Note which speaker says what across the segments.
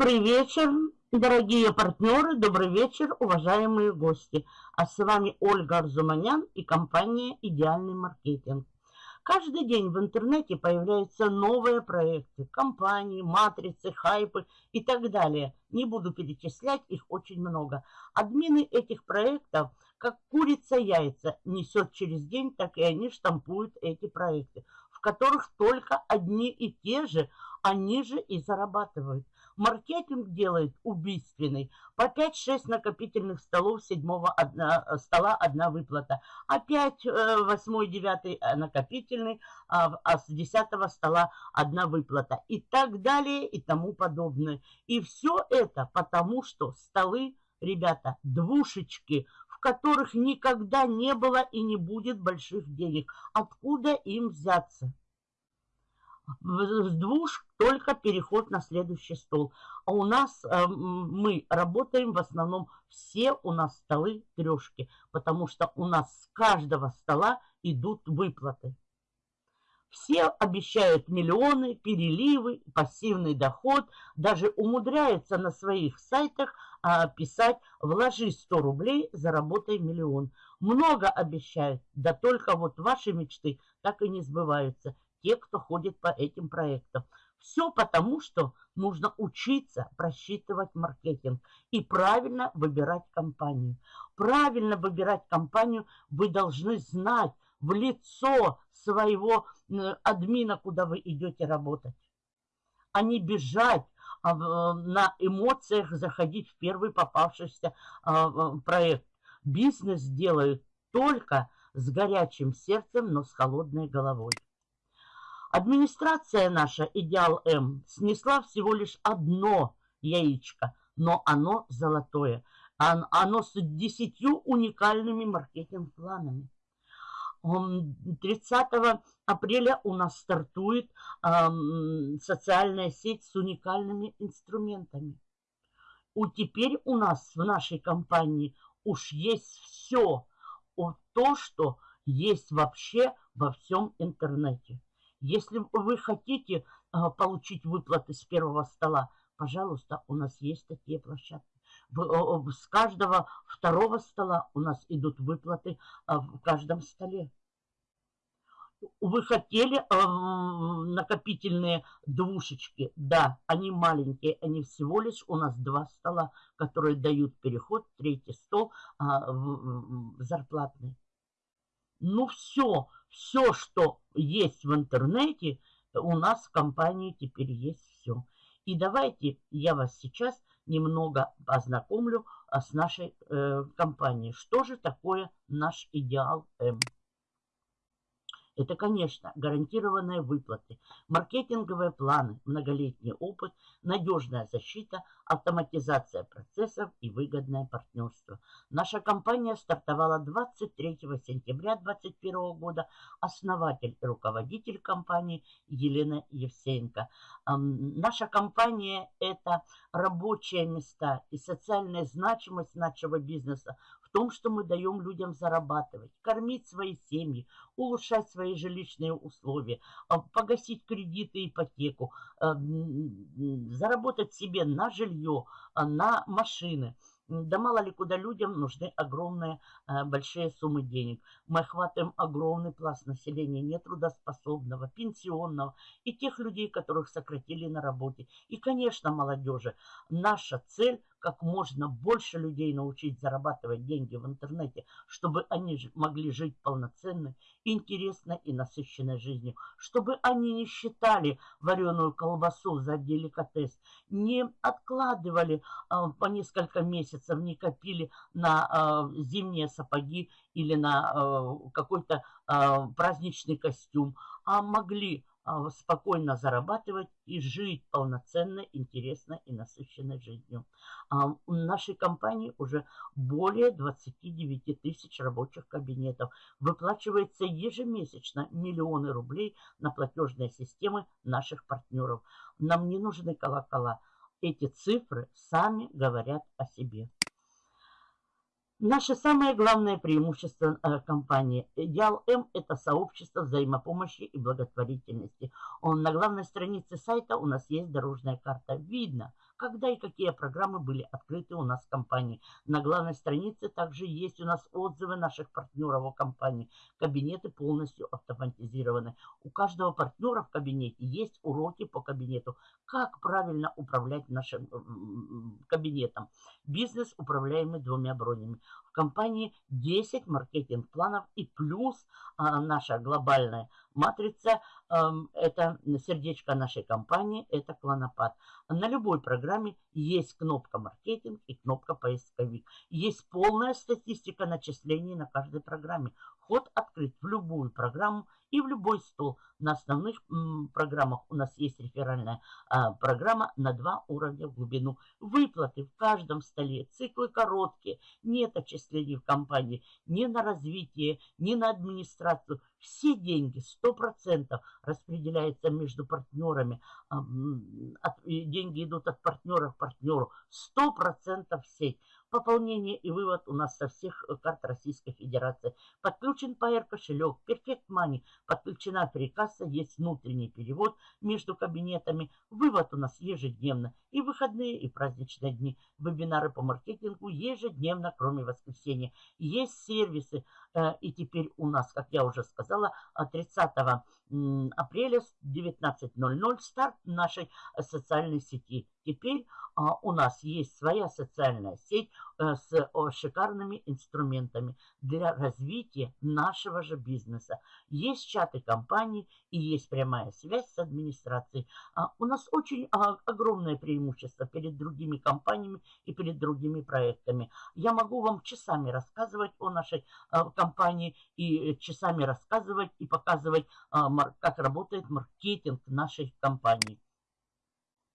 Speaker 1: Добрый вечер, дорогие партнеры, добрый вечер, уважаемые гости. А с вами Ольга Арзуманян и компания «Идеальный маркетинг». Каждый день в интернете появляются новые проекты, компании, матрицы, хайпы и так далее. Не буду перечислять, их очень много. Админы этих проектов, как курица яйца, несет через день, так и они штампуют эти проекты, в которых только одни и те же, они же и зарабатывают. Маркетинг делает убийственный. По 5-6 накопительных столов седьмого одна, э, стола одна выплата. Опять 8-9 э, накопительный, а, а с 10 стола одна выплата. И так далее и тому подобное. И все это потому, что столы, ребята, двушечки, в которых никогда не было и не будет больших денег. Откуда им взяться? С двух только переход на следующий стол. А у нас э, мы работаем в основном, все у нас столы трешки, потому что у нас с каждого стола идут выплаты. Все обещают миллионы, переливы, пассивный доход, даже умудряются на своих сайтах а, писать «вложи 100 рублей, заработай миллион». Много обещают, да только вот ваши мечты так и не сбываются те, кто ходит по этим проектам. Все потому, что нужно учиться просчитывать маркетинг и правильно выбирать компанию. Правильно выбирать компанию вы должны знать в лицо своего админа, куда вы идете работать. А не бежать а, на эмоциях, заходить в первый попавшийся а, проект. Бизнес делают только с горячим сердцем, но с холодной головой. Администрация наша, Идеал М, снесла всего лишь одно яичко, но оно золотое. Оно с десятью уникальными маркетинг-планами. 30 апреля у нас стартует социальная сеть с уникальными инструментами. У теперь у нас в нашей компании уж есть все, то, что есть вообще во всем интернете. Если вы хотите а, получить выплаты с первого стола, пожалуйста, у нас есть такие площадки. С каждого второго стола у нас идут выплаты а, в каждом столе. Вы хотели э, накопительные двушечки? Да, они маленькие, они всего лишь у нас два стола, которые дают переход, третий стол э, в, зарплатный. Ну все, все, что есть в интернете, у нас в компании теперь есть все. И давайте я вас сейчас немного познакомлю а, с нашей э, компанией. Что же такое наш идеал М? Это, конечно, гарантированные выплаты, маркетинговые планы, многолетний опыт, надежная защита, автоматизация процессов и выгодное партнерство. Наша компания стартовала 23 сентября 2021 года. Основатель и руководитель компании Елена Евсеенко. Наша компания – это рабочие места и социальная значимость нашего бизнеса в том, что мы даем людям зарабатывать, кормить свои семьи, улучшать свои жилищные условия, а, погасить кредиты, ипотеку, а, заработать себе на жилье, а, на машины – да мало ли куда людям нужны огромные, большие суммы денег. Мы охватываем огромный пласт населения, нетрудоспособного, пенсионного и тех людей, которых сократили на работе. И, конечно, молодежи. Наша цель как можно больше людей научить зарабатывать деньги в интернете, чтобы они могли жить полноценной, интересной и насыщенной жизнью, чтобы они не считали вареную колбасу за деликатес, не откладывали а, по несколько месяцев, не копили на а, зимние сапоги или на а, какой-то праздничный костюм, а могли спокойно зарабатывать и жить полноценной, интересной и насыщенной жизнью. А, в нашей компании уже более 29 тысяч рабочих кабинетов. Выплачивается ежемесячно миллионы рублей на платежные системы наших партнеров. Нам не нужны колокола. Эти цифры сами говорят о себе. Наше самое главное преимущество э, компании Идеал М – это сообщество взаимопомощи и благотворительности. Он, на главной странице сайта у нас есть дорожная карта. Видно, когда и какие программы были открыты у нас в компании. На главной странице также есть у нас отзывы наших партнеров о компании. Кабинеты полностью автоматизированы. У каждого партнера в кабинете есть уроки по кабинету. Как правильно управлять нашим кабинетом. Бизнес, управляемый двумя бронями. В компании 10 маркетинг-планов и плюс а, наша глобальная матрица, а, это сердечко нашей компании, это клонопад. На любой программе есть кнопка маркетинг и кнопка поисковик. Есть полная статистика начислений на каждой программе. Вход открыт в любую программу и в любой стол. На основных программах у нас есть реферальная а, программа на два уровня в глубину. Выплаты в каждом столе, циклы короткие, нет отчислений в компании ни на развитие, ни на администрацию. Все деньги, 100% распределяются между партнерами. А, деньги идут от партнера к партнеру. 100% в сеть. Пополнение и вывод у нас со всех карт Российской Федерации. Подключен Pair кошелек, Perfect Money, подключена прикасса, есть внутренний перевод между кабинетами. Вывод у нас ежедневно. И выходные, и праздничные дни. Вебинары по маркетингу ежедневно, кроме воскресенья. Есть сервисы. Э, и теперь у нас, как я уже сказала, 30 апреля 19.00 старт нашей э, социальной сети. Теперь а, у нас есть своя социальная сеть а, с о, шикарными инструментами для развития нашего же бизнеса. Есть чаты компаний и есть прямая связь с администрацией. А, у нас очень а, огромное преимущество перед другими компаниями и перед другими проектами. Я могу вам часами рассказывать о нашей а, компании и часами рассказывать и показывать, а, как работает маркетинг нашей компании.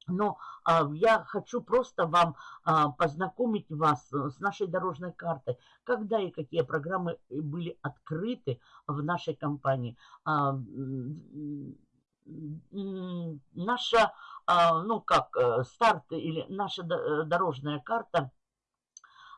Speaker 1: Но а, я хочу просто вам а, познакомить вас э, с нашей дорожной картой, когда и какие программы э, были открыты в нашей компании. А, наша, а, ну как, э, старт или наша дорожная карта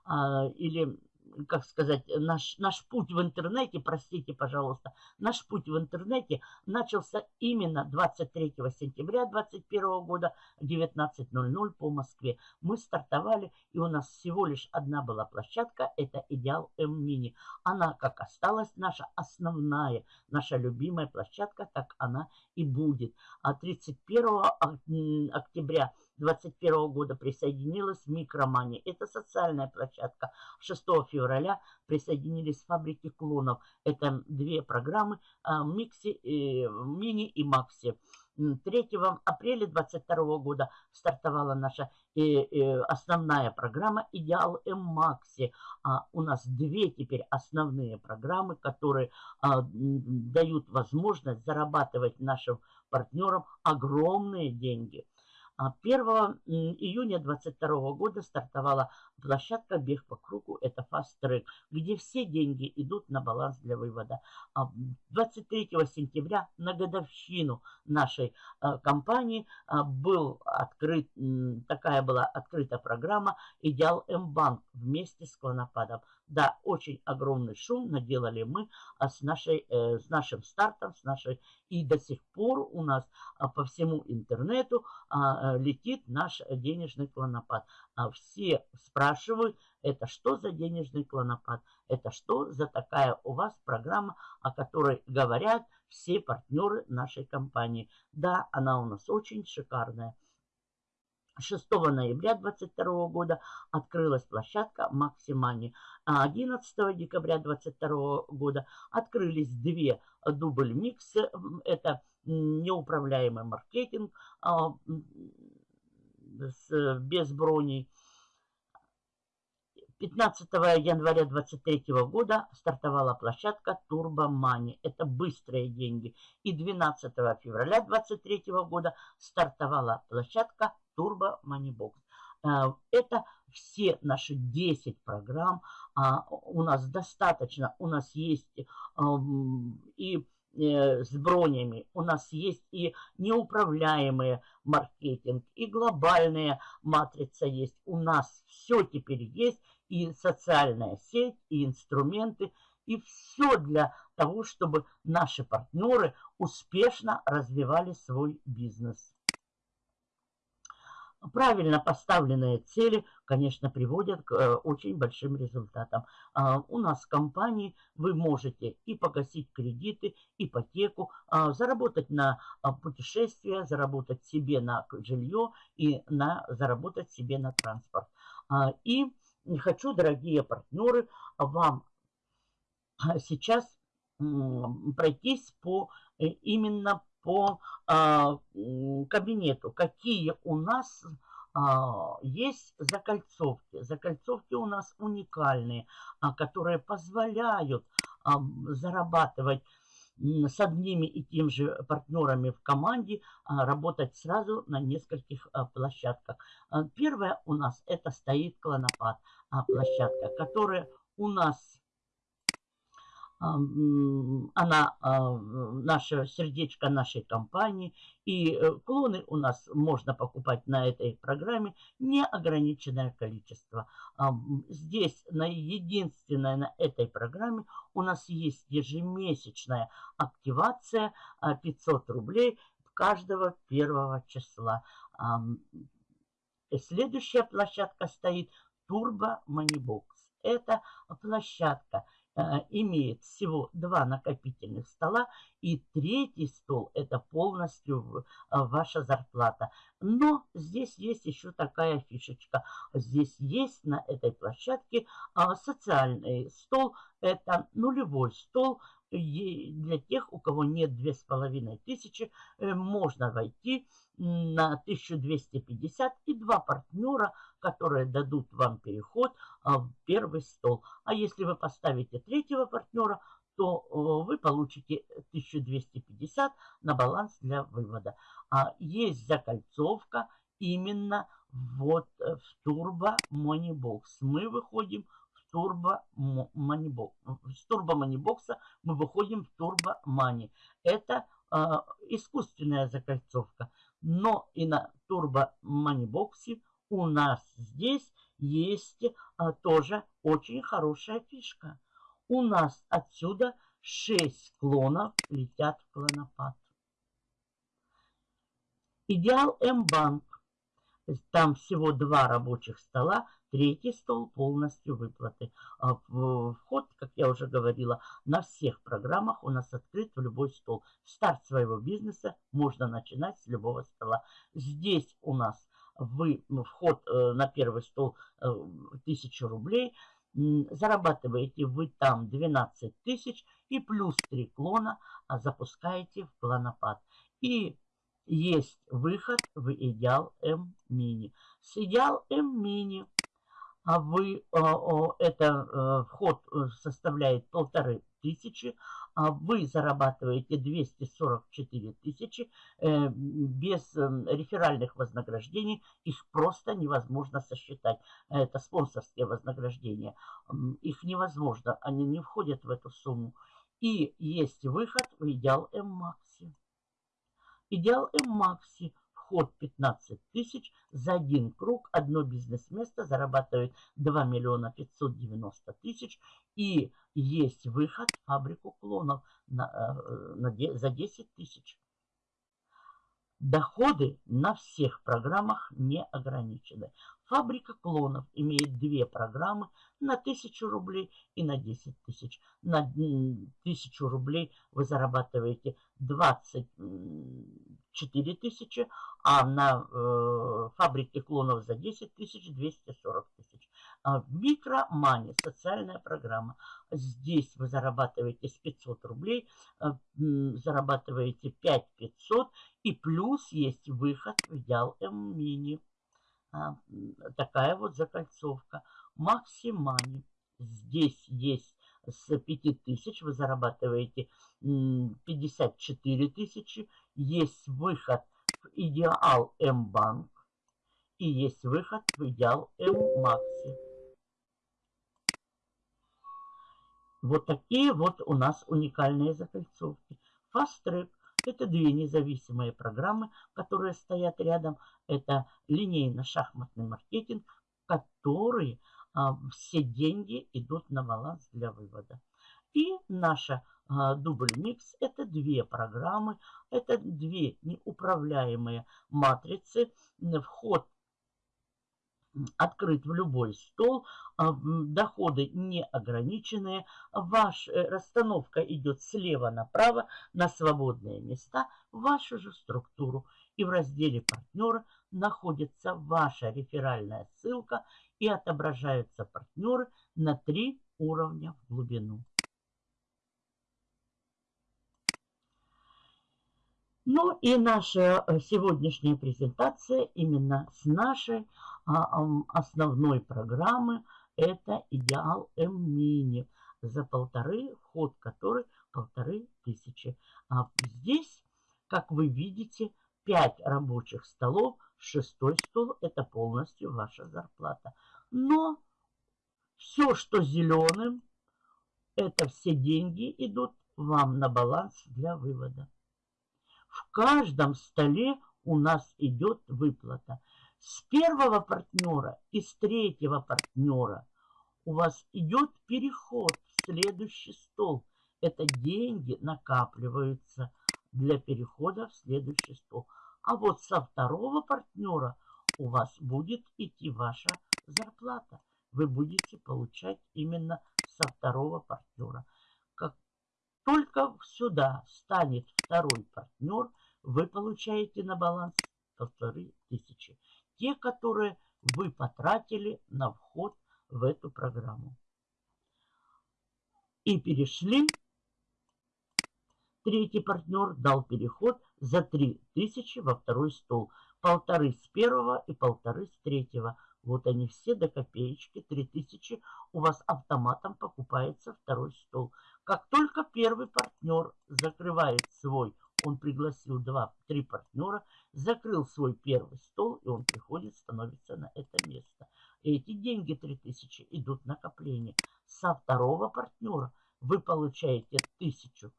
Speaker 1: а, или как сказать, наш, наш путь в интернете, простите, пожалуйста, наш путь в интернете начался именно 23 сентября 2021 года 19.00 по Москве. Мы стартовали, и у нас всего лишь одна была площадка, это Идеал М-Мини. Она как осталась наша основная, наша любимая площадка, так она и будет. А 31 октября 2021 года присоединилась Микромани. Это социальная площадка. 6 февраля присоединились фабрики клонов. Это две программы а, Микси, э, Мини и Макси. 3 апреля 2022 года стартовала наша э, э, основная программа «Идеал М-Макси». А у нас две теперь основные программы, которые а, дают возможность зарабатывать нашим партнерам огромные деньги – 1 а июня 2022 года стартовала площадка «Бег по кругу». Это Track, где все деньги идут на баланс для вывода. 23 а сентября на годовщину нашей а, компании был открыт, такая была открыта программа «Идеал М-банк» вместе с Клонопадом. Да, очень огромный шум наделали мы с, нашей, э, с нашим стартом, с нашей и до сих пор у нас по всему интернету Э, летит наш денежный клонопад. А все спрашивают, это что за денежный клонопад? Это что за такая у вас программа, о которой говорят все партнеры нашей компании? Да, она у нас очень шикарная. 6 ноября 2022 года открылась площадка Максимани. А 11 декабря 2022 года открылись две дубль миксы. Это неуправляемый маркетинг а, с, без броней. 15 января 2023 года стартовала площадка Money. Это быстрые деньги. И 12 февраля 2023 года стартовала площадка Turbo Money Box. Э, это все наши 10 программ. А, у нас достаточно, у нас есть и Э, с бронями. У нас есть и неуправляемые маркетинг, и глобальная матрица есть. У нас все теперь есть, и социальная сеть, и инструменты, и все для того, чтобы наши партнеры успешно развивали свой бизнес. Правильно поставленные цели, конечно, приводят к э, очень большим результатам. А, у нас в компании вы можете и погасить кредиты, ипотеку, а, заработать на а, путешествия, заработать себе на жилье и на, заработать себе на транспорт. И хочу, дорогие партнеры, вам сейчас пройтись по э, именно по а, кабинету, какие у нас а, есть закольцовки. Закольцовки у нас уникальные, а, которые позволяют зарабатывать с одними и тем же партнерами в команде, работать сразу на нескольких площадках. Первая у нас это стоит клонопад площадка, которая у нас она а, наше сердечко нашей компании. И э, клоны у нас можно покупать на этой программе неограниченное количество. Здесь на единственное на этой программе у нас есть ежемесячная активация 500 рублей каждого первого числа. Следующая площадка стоит Turbo Moneybox. Это площадка – имеет всего два накопительных стола, и третий стол – это полностью э, ваша зарплата. Но здесь есть еще такая фишечка. Здесь есть на этой площадке а, социальный стол, это нулевой стол, для тех, у кого нет 2500, э, можно войти на 1250 и два партнера, которые дадут вам переход а, в первый стол. А если вы поставите третьего партнера, то э, вы получите 1250 на баланс для вывода. А есть закольцовка именно вот э, в Turbo Money Box. Мы выходим Turbo Money Box. С Turbo Money Box мы выходим в Turbo Money. Это э, искусственная закольцовка. Но и на Turbo Money Box у нас здесь есть а, тоже очень хорошая фишка. У нас отсюда 6 клонов летят в клонопад. Идеал М-банк. Там всего два рабочих стола, третий стол полностью выплаты. А, вход, как я уже говорила, на всех программах у нас открыт в любой стол. Старт своего бизнеса можно начинать с любого стола. Здесь у нас вы вход э, на первый стол 1000 э, рублей, зарабатываете вы там 12 тысяч и плюс 3 клона а запускаете в клонопад. И есть выход в идеал М-мини. С идеал М-мини а вы, это э, вход составляет полторы тысячи, а вы зарабатываете 244 тысячи э, без реферальных вознаграждений, их просто невозможно сосчитать. Это спонсорские вознаграждения. Их невозможно, они не входят в эту сумму. И есть выход в Идеал М-Макси. Идеал М-Макси – вход 15 тысяч, за один круг одно бизнес-место зарабатывает 2 миллиона 590 тысяч. И есть выход в фабрику клонов на, э, на, за 10 тысяч. Доходы на всех программах не ограничены. Фабрика клонов имеет две программы на 1000 рублей и на 10 тысяч. На 1000 рублей вы зарабатываете 24 тысячи, а на э, фабрике клонов за 10 тысяч 240 тысяч. А Микромани, социальная программа. Здесь вы зарабатываете с 500 рублей, э, зарабатываете 5500 и плюс есть выход в идеал М-мини. А, такая вот закольцовка. Максимани. Здесь есть с 5000 вы зарабатываете 54 тысячи. Есть выход в Идеал М-банк. И есть выход в Идеал М-макси. Вот такие вот у нас уникальные закольцовки. Fast Track это две независимые программы, которые стоят рядом. Это линейно-шахматный маркетинг, которые а, все деньги идут на баланс для вывода. И наша а, дубль микс это две программы, это две неуправляемые матрицы. Вход открыт в любой стол, а, доходы не ограниченные, ваша э, расстановка идет слева направо на свободные места, вашу же структуру. И в разделе партнера находится ваша реферальная ссылка и отображаются партнеры на три уровня в глубину. Ну и наша э, сегодняшняя презентация именно с нашей а, основной программы это идеал М-мини за полторы, вход который полторы тысячи. А здесь, как вы видите, 5 рабочих столов, шестой стол это полностью ваша зарплата. Но все, что зеленым, это все деньги идут вам на баланс для вывода. В каждом столе у нас идет выплата. С первого партнера и с третьего партнера у вас идет переход в следующий стол. Это деньги накапливаются для перехода в следующий стол. А вот со второго партнера у вас будет идти ваша зарплата. Вы будете получать именно со второго партнера. Как только сюда станет второй партнер, вы получаете на баланс полторы тысячи те, которые вы потратили на вход в эту программу. И перешли. Третий партнер дал переход за 3000 во второй стол. Полторы с первого и полторы с третьего. Вот они все до копеечки. 3000 у вас автоматом покупается второй стол. Как только первый партнер закрывает свой он пригласил два-три партнера, закрыл свой первый стол, и он приходит, становится на это место. И эти деньги 3000 идут накопление. Со второго партнера вы получаете 1000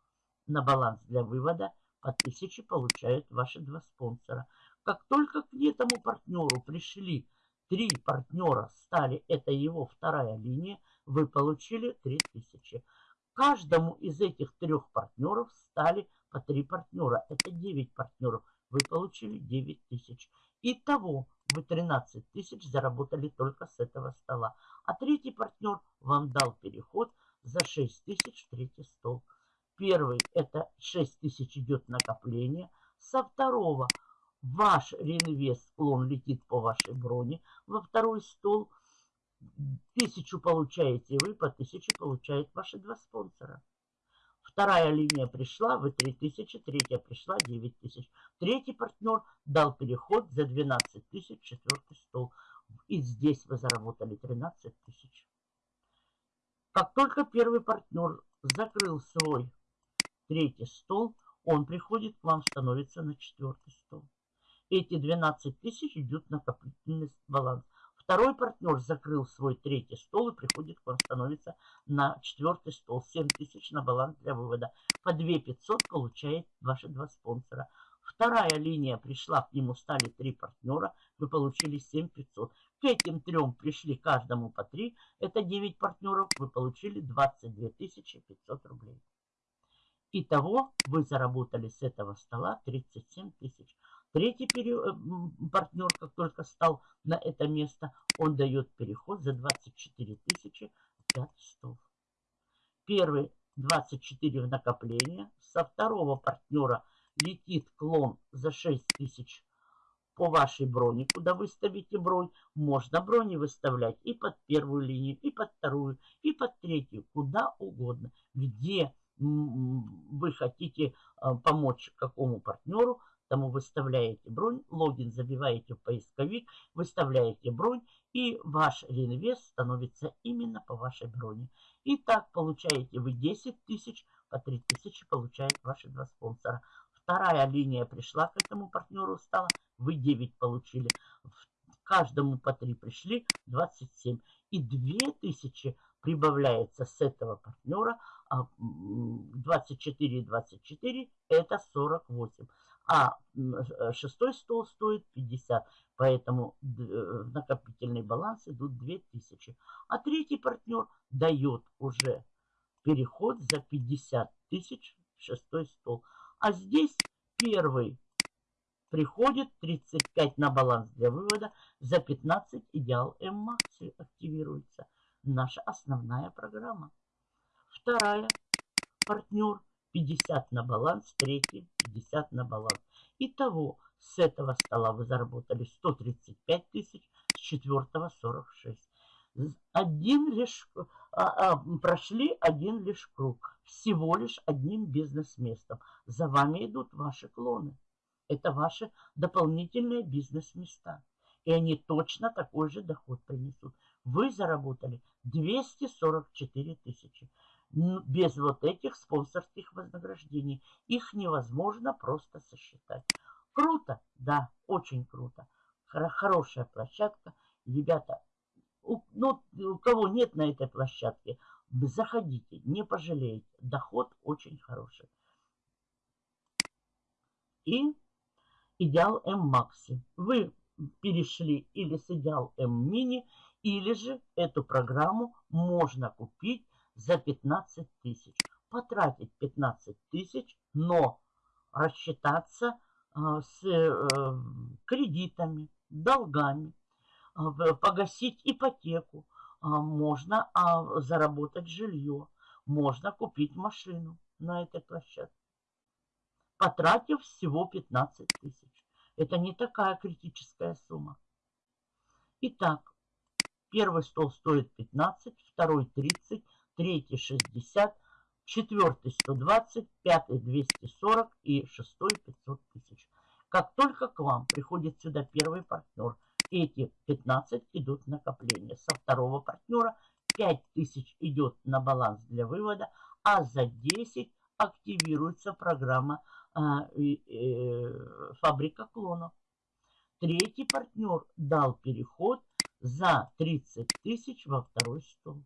Speaker 1: на баланс для вывода, по 1000 получают ваши два спонсора. Как только к этому партнеру пришли три партнера, стали, это его вторая линия, вы получили 3000. Каждому из этих трех партнеров стали по три партнера. Это 9 партнеров. Вы получили 9 тысяч. Итого вы 13 тысяч заработали только с этого стола. А третий партнер вам дал переход за 6 тысяч в третий стол. Первый это 6 тысяч идет накопление. Со второго ваш реинвест, клон летит по вашей броне во второй стол. Тысячу получаете вы, по тысяче получают ваши два спонсора. Вторая линия пришла, вы 3000, третья пришла, 9000. Третий партнер дал переход за 12 тысяч, четвертый стол. И здесь вы заработали 13 тысяч. Как только первый партнер закрыл свой третий стол, он приходит к вам, становится на четвертый стол. Эти 12 тысяч идут на накопительный баланс. Второй партнер закрыл свой третий стол и приходит к вам, становится на четвертый стол. 7 тысяч на баланс для вывода. По 2 500 получает ваши два спонсора. Вторая линия пришла, к нему стали три партнера, вы получили 7 500. К этим трем пришли каждому по 3, это 9 партнеров, вы получили 22 500 рублей. Итого вы заработали с этого стола 37 тысяч. Третий э, партнер, как только стал на это место, он дает переход за 24 тысячи 5 стол. Первый 24 в накопление. Со второго партнера летит клон за 6 тысяч по вашей броне. Куда выставите бронь, можно брони выставлять и под первую линию, и под вторую, и под третью, куда угодно. Где вы хотите э, помочь какому партнеру, тому выставляете бронь, логин забиваете в поисковик, выставляете бронь, и ваш реинвест становится именно по вашей броне. И так получаете вы 10 тысяч, по 3 тысячи получают ваши два спонсора. Вторая линия пришла к этому партнеру, стала, вы 9 получили. Каждому по 3 пришли, 27. И 2 тысячи прибавляется с этого партнера, 24 и 24 это 48 а э, шестой стол стоит 50. Поэтому э, в накопительный баланс идут 2000. А третий партнер дает уже переход за 50 тысяч в шестой стол. А здесь первый приходит 35 на баланс для вывода, за 15 идеал М-Макси активируется. Наша основная программа. Вторая, партнер, 50 на баланс, третий, 50 на баланс. Итого, с этого стола вы заработали 135 тысяч, с четвертого 46. Один лишь, а, а, прошли один лишь круг, всего лишь одним бизнес-местом. За вами идут ваши клоны. Это ваши дополнительные бизнес-места. И они точно такой же доход принесут. Вы заработали 244 тысячи. Без вот этих спонсорских вознаграждений. Их невозможно просто сосчитать. Круто? Да, очень круто. Хорошая площадка. Ребята, у, ну, у кого нет на этой площадке, заходите, не пожалеете. Доход очень хороший. И идеал М-Макси. Вы перешли или с идеал М-Мини, или же эту программу можно купить за 15 тысяч. Потратить 15 тысяч, но рассчитаться а, с э, кредитами, долгами, а, погасить ипотеку, а, можно заработать жилье, можно купить машину на этой площадке потратив всего 15 тысяч. Это не такая критическая сумма. Итак, первый стол стоит 15, второй 30, третий 60, четвертый 120, пятый 240 и шестой 500 тысяч. Как только к вам приходит сюда первый партнер, эти 15 идут в накопление. Со второго партнера 5 тысяч идет на баланс для вывода, а за 10 активируется программа а, э, фабрика клонов. Третий партнер дал переход за 30 тысяч во второй стол.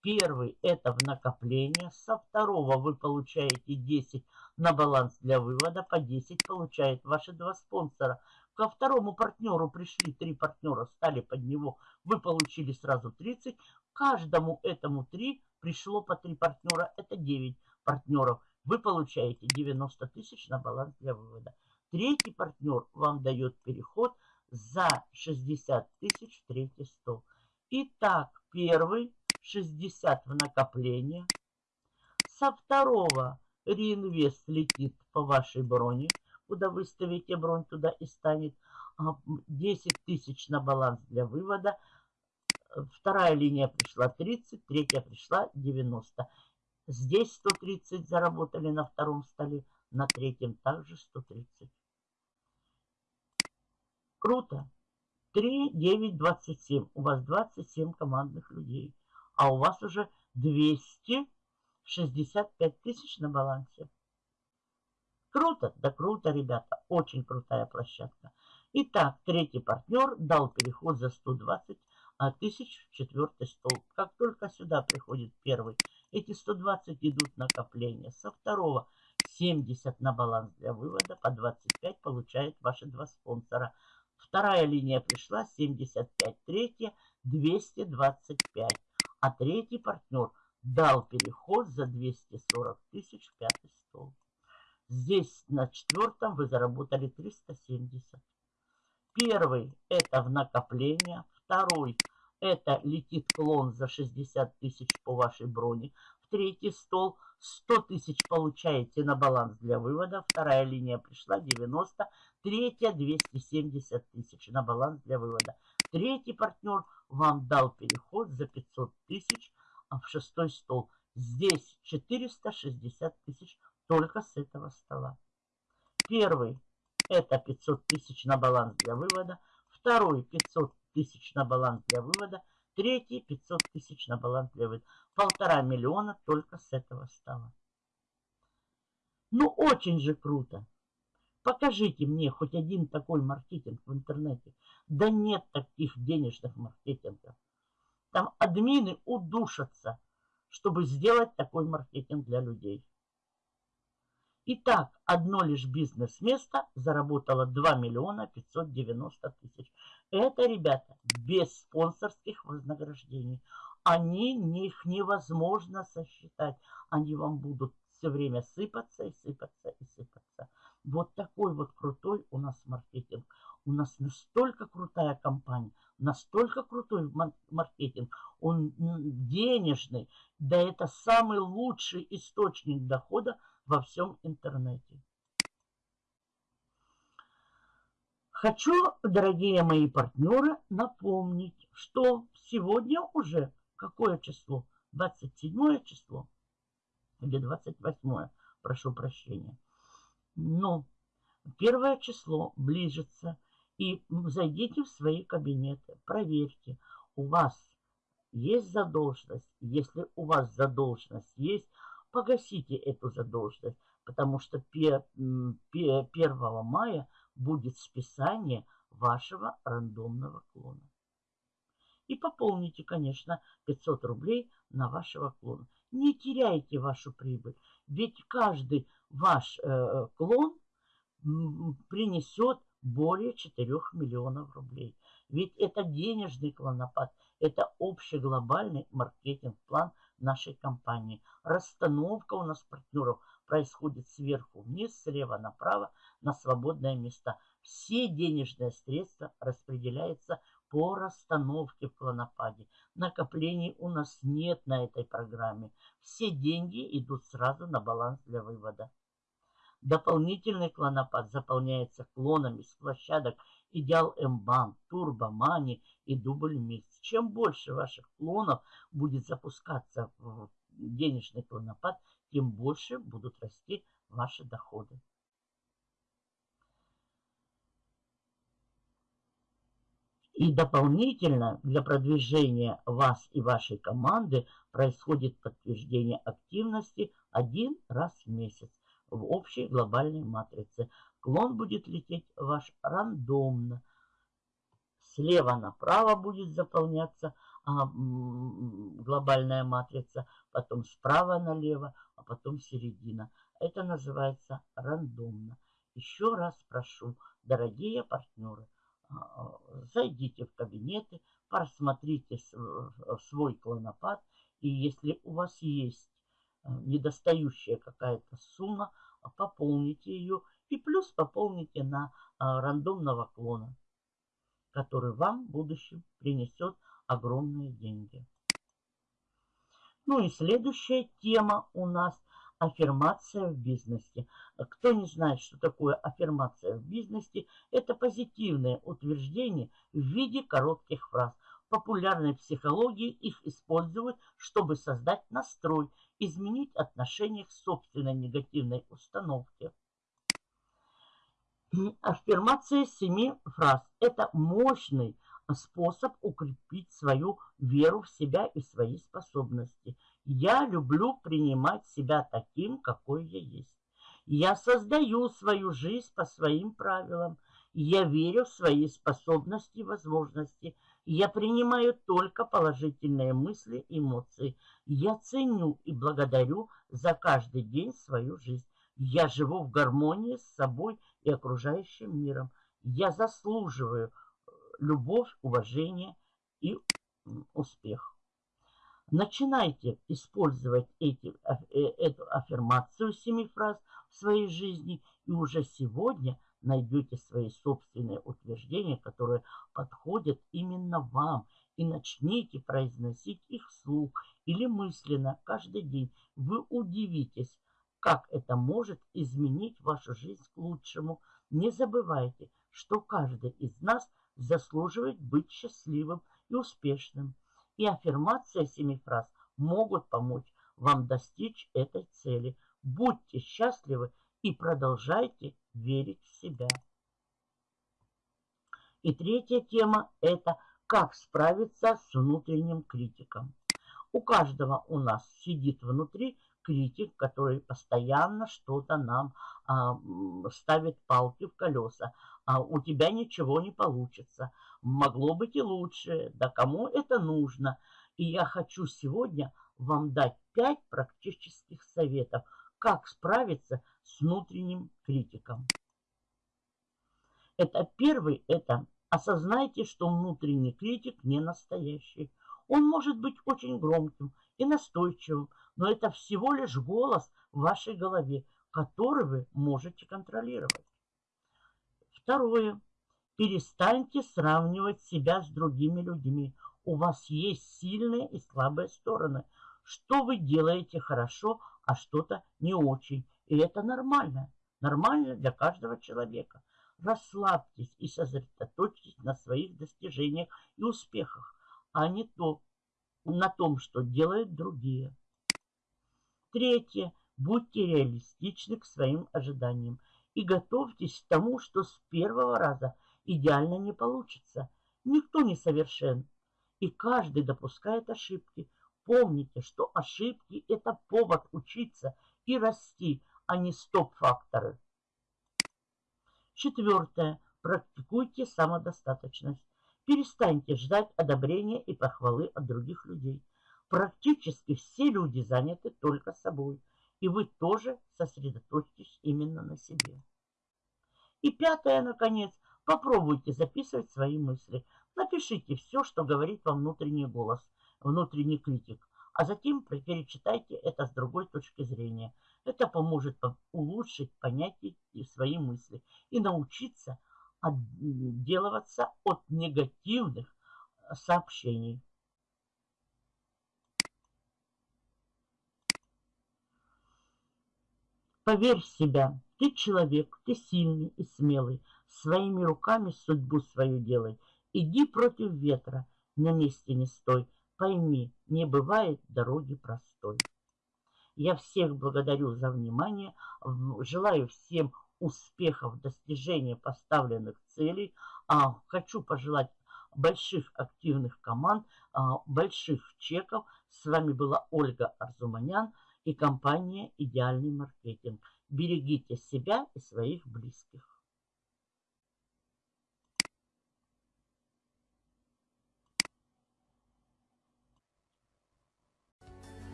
Speaker 1: Первый это в накопление. Со второго вы получаете 10 на баланс для вывода. По 10 получают ваши два спонсора. Ко второму партнеру пришли три партнера, стали под него. Вы получили сразу 30. Каждому этому 3 пришло по 3 партнера. Это 9 партнеров вы получаете 90 тысяч на баланс для вывода. Третий партнер вам дает переход за 60 тысяч в третий стол. Итак, первый 60 в накопление. Со второго реинвест летит по вашей броне. Куда вы ставите бронь, туда и станет 10 а, тысяч на баланс для вывода. Вторая линия пришла 30, третья пришла 90. Здесь 130 заработали на втором столе, на третьем также 130. Круто. 3, 9, 27. У вас 27 командных людей. А у вас уже 265 тысяч на балансе. Круто, да круто, ребята. Очень крутая площадка. Итак, третий партнер дал переход за 120 а тысяч в четвертый столб. Как только сюда приходит первый, эти 120 идут накопления. Со второго 70 на баланс для вывода, по 25 получают ваши два спонсора. Вторая линия пришла, 75, третья 225. А третий партнер дал переход за 240 тысяч в пятый стол. Здесь на четвертом вы заработали 370. Первый это в накопление, Второй – это летит клон за 60 тысяч по вашей броне. В третий стол 100 тысяч получаете на баланс для вывода. Вторая линия пришла 90. Третья 270 тысяч на баланс для вывода. Третий партнер вам дал переход за 500 тысяч в шестой стол. Здесь 460 тысяч только с этого стола. Первый это 500 тысяч на баланс для вывода. Второй 500 тысяч на баланс для вывода. Третий 500 тысяч на баланс для вывода. Полтора миллиона только с этого стола. Ну, очень же круто. Покажите мне хоть один такой маркетинг в интернете. Да нет таких денежных маркетингов. Там админы удушатся, чтобы сделать такой маркетинг для людей. Итак, одно лишь бизнес-место заработало 2 миллиона 590 тысяч. Это, ребята, без спонсорских вознаграждений. Они, их невозможно сосчитать. Они вам будут все время сыпаться и сыпаться и сыпаться. Вот такой вот крутой у нас маркетинг. У нас настолько крутая компания, настолько крутой маркетинг, он денежный, да это самый лучший источник дохода во всем интернете. Хочу, дорогие мои партнеры, напомнить, что сегодня уже какое число? 27 число или 28, прошу прощения. Но первое число ближется – и зайдите в свои кабинеты, проверьте, у вас есть задолженность. Если у вас задолженность есть, погасите эту задолженность, потому что 1 мая будет списание вашего рандомного клона. И пополните, конечно, 500 рублей на вашего клона. Не теряйте вашу прибыль, ведь каждый ваш э, клон принесет более 4 миллионов рублей. Ведь это денежный клонопад, это общий глобальный маркетинг-план нашей компании. Расстановка у нас партнеров происходит сверху вниз, слева направо на свободные места. Все денежные средства распределяются по расстановке в клонопаде. Накоплений у нас нет на этой программе. Все деньги идут сразу на баланс для вывода. Дополнительный клонопад заполняется клонами с площадок Идеал М-банк, Турбо, Мани и Дубль Микс. Чем больше ваших клонов будет запускаться в денежный клонопад, тем больше будут расти ваши доходы. И дополнительно для продвижения вас и вашей команды происходит подтверждение активности один раз в месяц в общей глобальной матрице. Клон будет лететь ваш рандомно. Слева направо будет заполняться а, глобальная матрица, потом справа налево, а потом середина. Это называется рандомно. Еще раз прошу, дорогие партнеры, зайдите в кабинеты, просмотрите свой клонопад, и если у вас есть Э, недостающая какая-то сумма, пополните ее и плюс пополните на а, рандомного клона, который вам в будущем принесет огромные деньги. Ну и следующая тема у нас аффирмация в бизнесе. Кто не знает, что такое аффирмация в бизнесе, это позитивное утверждение в виде коротких фраз. В популярной психологии их используют, чтобы создать настрой изменить отношение к собственной негативной установке. Аффирмация семи фраз – это мощный способ укрепить свою веру в себя и свои способности. Я люблю принимать себя таким, какой я есть. Я создаю свою жизнь по своим правилам. Я верю в свои способности и возможности. Я принимаю только положительные мысли и эмоции. Я ценю и благодарю за каждый день свою жизнь. Я живу в гармонии с собой и окружающим миром. Я заслуживаю э, любовь, уважение и успех. Начинайте использовать эти, э, эту аффирмацию семи фраз в своей жизни, и уже сегодня – найдете свои собственные утверждения, которые подходят именно вам, и начните произносить их вслух или мысленно каждый день. Вы удивитесь, как это может изменить вашу жизнь к лучшему. Не забывайте, что каждый из нас заслуживает быть счастливым и успешным. И аффирмация семи фраз могут помочь вам достичь этой цели. Будьте счастливы и продолжайте верить в себя. И третья тема – это как справиться с внутренним критиком. У каждого у нас сидит внутри критик, который постоянно что-то нам а, ставит палки в колеса. А у тебя ничего не получится. Могло быть и лучше. Да кому это нужно? И я хочу сегодня вам дать пять практических советов, как справиться с внутренним критиком. Это первый, это осознайте, что внутренний критик не настоящий. Он может быть очень громким и настойчивым, но это всего лишь голос в вашей голове, который вы можете контролировать. Второе. Перестаньте сравнивать себя с другими людьми. У вас есть сильные и слабые стороны. Что вы делаете хорошо, а что-то не очень. И это нормально. Нормально для каждого человека. Расслабьтесь и сосредоточьтесь на своих достижениях и успехах, а не то, на том, что делают другие. Третье. Будьте реалистичны к своим ожиданиям и готовьтесь к тому, что с первого раза идеально не получится. Никто не совершен, и каждый допускает ошибки. Помните, что ошибки – это повод учиться и расти, а не стоп-факторы. Четвертое. Практикуйте самодостаточность. Перестаньте ждать одобрения и похвалы от других людей. Практически все люди заняты только собой, и вы тоже сосредоточьтесь именно на себе. И пятое, наконец, попробуйте записывать свои мысли. Напишите все, что говорит вам внутренний голос, внутренний критик, а затем перечитайте это с другой точки зрения – это поможет улучшить понятие и свои мысли и научиться отделываться от негативных э, сообщений. Поверь в себя, ты человек, ты сильный и смелый, своими руками судьбу свою делай. Иди против ветра, на месте не стой, пойми, не бывает дороги простой. Я всех благодарю за внимание. Желаю всем успехов, достижения поставленных целей. А, хочу пожелать больших активных команд, а, больших чеков. С вами была Ольга Арзуманян и компания «Идеальный маркетинг». Берегите себя и своих близких.